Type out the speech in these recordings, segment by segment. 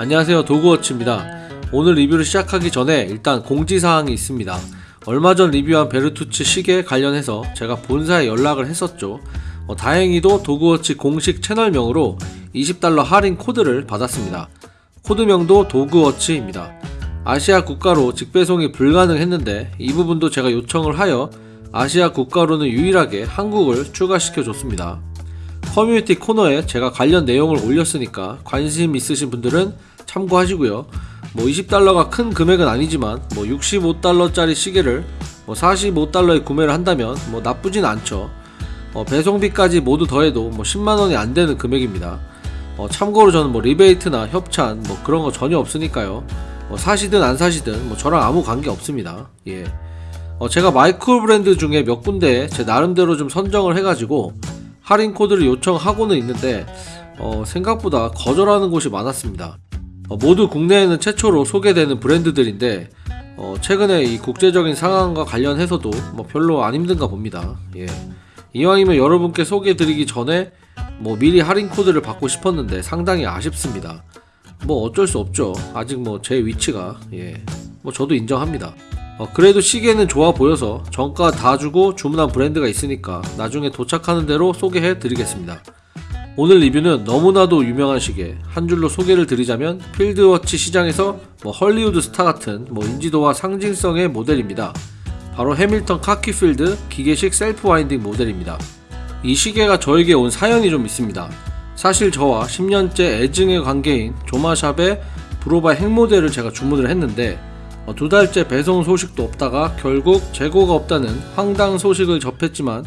안녕하세요. 도그워치입니다. 오늘 리뷰를 시작하기 전에 일단 공지사항이 있습니다. 얼마 전 리뷰한 베르투츠 시계 관련해서 제가 본사에 연락을 했었죠. 어, 다행히도 도그워치 공식 채널명으로 20달러 할인 코드를 받았습니다. 코드명도 도그워치입니다. 아시아 국가로 직배송이 불가능했는데 이 부분도 제가 요청을 하여 아시아 국가로는 유일하게 한국을 추가시켜 줬습니다. 커뮤니티 코너에 제가 관련 내용을 올렸으니까 관심 있으신 분들은 참고하시고요. 뭐 20달러가 큰 금액은 아니지만 뭐 65달러짜리 시계를 뭐 45달러에 구매를 한다면 뭐 나쁘진 않죠. 어, 배송비까지 모두 더해도 뭐 10만원이 안 되는 금액입니다. 어, 참고로 저는 뭐 리베이트나 협찬 뭐 그런 거 전혀 없으니까요. 뭐 사시든 안 사시든 뭐 저랑 아무 관계 없습니다. 예. 어, 제가 마이크로 브랜드 중에 몇 군데 제 나름대로 좀 선정을 해가지고 할인 코드를 요청하고는 있는데 어, 생각보다 거절하는 곳이 많았습니다. 어, 모두 국내에는 최초로 소개되는 브랜드들인데 어, 최근에 이 국제적인 상황과 관련해서도 뭐 별로 안 힘든가 봅니다. 예. 이왕이면 여러분께 소개드리기 전에 뭐 미리 할인 코드를 받고 싶었는데 상당히 아쉽습니다. 뭐 어쩔 수 없죠. 아직 뭐 제 위치가 예. 뭐 저도 인정합니다. 어, 그래도 시계는 좋아 보여서 정가 다 주고 주문한 브랜드가 있으니까 나중에 도착하는 대로 소개해 드리겠습니다. 오늘 리뷰는 너무나도 유명한 시계 한 줄로 소개를 드리자면 field watch 시장에서 뭐 헐리우드 스타 같은 뭐 인지도와 상징성의 모델입니다. 바로 해밀턴 카키필드 기계식 self winding 모델입니다. 이 시계가 저에게 온 사연이 좀 있습니다. 사실 저와 10년째 애증의 관계인 조마샵의 브로바 핵 모델을 제가 주문을 했는데 어, 두 달째 배송 소식도 없다가 결국 재고가 없다는 황당 소식을 접했지만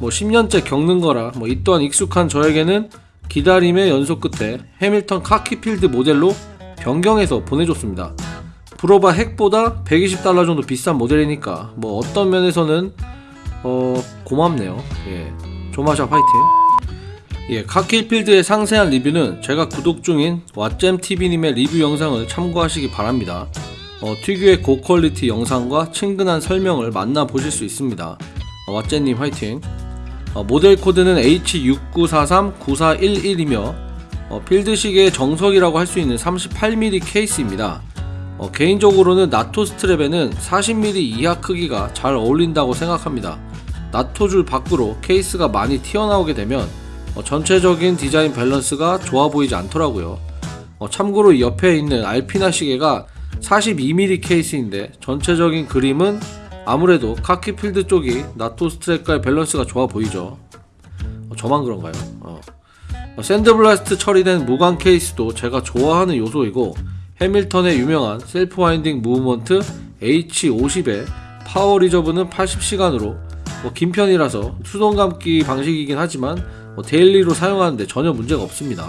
뭐 10년째 겪는 거라 뭐 이 또한 익숙한 저에게는 기다림의 연속 끝에 해밀턴 카키필드 모델로 변경해서 보내줬습니다. 브로바 핵보다 120달러 정도 비싼 모델이니까 뭐 어떤 면에서는 어 고맙네요. 예. 조마샵 화이팅. 예, 카키필드의 상세한 리뷰는 제가 구독 중인 왓잼TV님의 리뷰 영상을 참고하시기 바랍니다. 어, 특유의 고퀄리티 영상과 친근한 설명을 만나보실 수 있습니다. 어, 왓잼님 화이팅! 어, 모델 코드는 H69439411이며 어, field식의 정석이라고 할 수 있는 38mm 케이스입니다. 어, 개인적으로는 나토 strap에는 40mm 이하 크기가 잘 어울린다고 생각합니다. 나토 줄 밖으로 케이스가 많이 튀어나오게 되면 어, 전체적인 디자인 밸런스가 좋아 보이지 않더라고요. 어, 참고로 이 옆에 있는 알피나 시계가 42mm 케이스인데 전체적인 그림은 아무래도 카키 필드 쪽이 나토 strap과의 밸런스가 좋아 보이죠. 어, 저만 그런가요? 어. 어, sandblast 처리된 무광 케이스도 제가 좋아하는 요소이고 해밀턴의 유명한 self winding movement H50의 power reserve는 80시간으로 뭐 긴 편이라서 수동 감기 방식이긴 하지만 뭐 daily로 사용하는데 전혀 문제가 없습니다.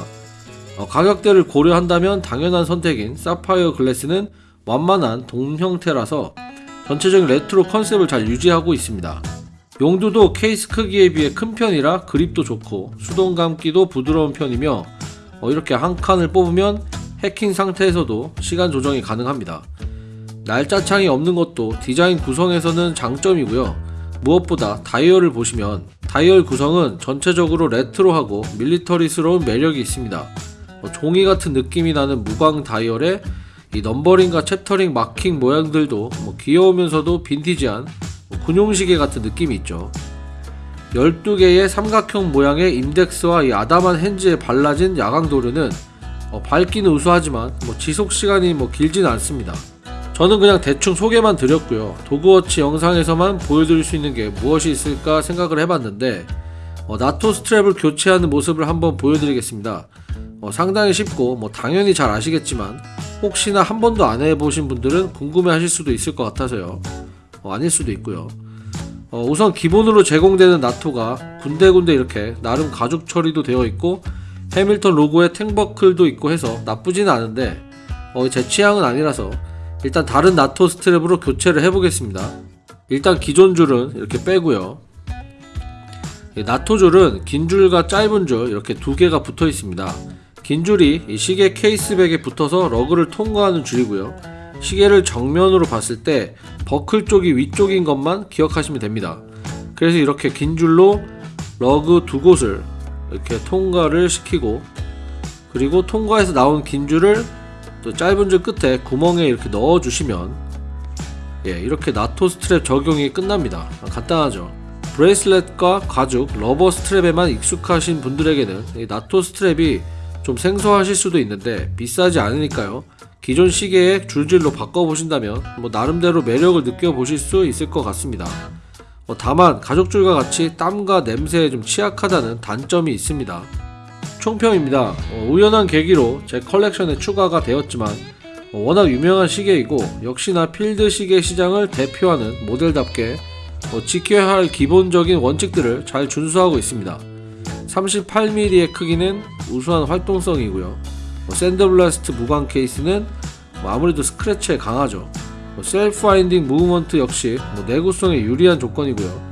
어, 가격대를 고려한다면 당연한 선택인 사파이어 글래스는 완만한 돔 형태라서 전체적인 레트로 컨셉을 잘 유지하고 있습니다. 용두도 케이스 크기에 비해 큰 편이라 그립도 좋고 수동 감기도 부드러운 편이며 어, 이렇게 한 칸을 뽑으면 해킹 상태에서도 시간 조정이 가능합니다. 날짜창이 없는 것도 디자인 구성에서는 장점이고요. 무엇보다 다이얼을 보시면 다이얼 구성은 전체적으로 레트로하고 military스러운 매력이 있습니다. 뭐 종이 같은 느낌이 나는 무광 다이얼에 이 넘버링과 chapter ring 마킹 모양들도 뭐 귀여우면서도 빈티지한 뭐 군용시계 같은 느낌이 있죠. 12개의 삼각형 모양의 인덱스와 이 아담한 hands에 발라진 야광도료는 어, 밝기는 우수하지만 뭐 지속시간이 뭐 길진 않습니다. 저는 그냥 대충 소개만 드렸고요. 도그워치 영상에서만 보여드릴 수 있는 게 무엇이 있을까 생각을 해봤는데 어, 나토 스트랩을 교체하는 모습을 한번 보여드리겠습니다. 어, 상당히 쉽고 뭐 당연히 잘 아시겠지만 혹시나 한 번도 안 해보신 분들은 궁금해 하실 수도 있을 것 같아서요. 어, 아닐 수도 있고요. 어, 우선 기본으로 제공되는 나토가 군데군데 이렇게 나름 가죽 처리도 되어 있고 해밀턴 로고의 탱버클도 있고 해서 나쁘지는 않은데 어, 제 취향은 아니라서 일단 다른 나토 스트랩으로 교체를 해보겠습니다. 일단 기존 줄은 이렇게 빼고요. 나토 줄은 긴 줄과 짧은 줄 이렇게 두 개가 붙어 있습니다 긴 줄이 시계 case back에 붙어서 lug를 통과하는 줄이고요. 시계를 정면으로 봤을 때 버클 쪽이 위쪽인 것만 기억하시면 됩니다. 그래서 이렇게 긴 줄로 lug 두 곳을 이렇게 통과를 시키고 그리고 통과해서 나온 긴 줄을 또 짧은 줄 끝에 구멍에 이렇게 넣어 주시면 예, 이렇게 나토 스트랩 적용이 끝납니다. 간단하죠. 브레이슬렛과 가죽, rubber strap에만 익숙하신 분들에게는 이 나토 strap이 좀 생소하실 수도 있는데 비싸지 않으니까요. 기존 시계의 줄질로 바꿔보신다면 뭐 나름대로 매력을 느껴보실 수 있을 것 같습니다. 어, 다만 가죽줄과 같이 땀과 냄새에 좀 취약하다는 단점이 있습니다. 총평입니다. 어, 우연한 계기로 제 컬렉션에 추가가 되었지만 어, 워낙 유명한 시계이고 역시나 필드 시계 시장을 대표하는 모델답게 어, 지켜야 할 기본적인 원칙들을 잘 준수하고 있습니다. 38mm의 크기는 우수한 활동성이고요. 어, 샌드블라스트 무광 케이스는 뭐 아무래도 스크래치에 강하죠. 뭐 self winding movement 역시 뭐 내구성에 유리한 조건이고요.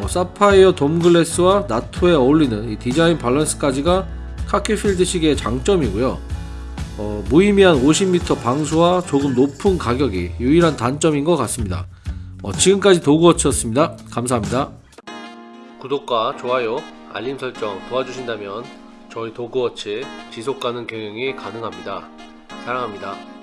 어, 사파이어 돔 glass와 나토에 어울리는 이 디자인 밸런스까지가 카키필드 시계의 장점이고요. 어, 무의미한 50m 방수와 조금 높은 가격이 유일한 단점인 것 같습니다. 어, 지금까지 도그워치였습니다. 감사합니다. 구독과 좋아요, 알림 설정 도와주신다면 저희 도그워치 지속 가능 경영이 가능합니다. 사랑합니다.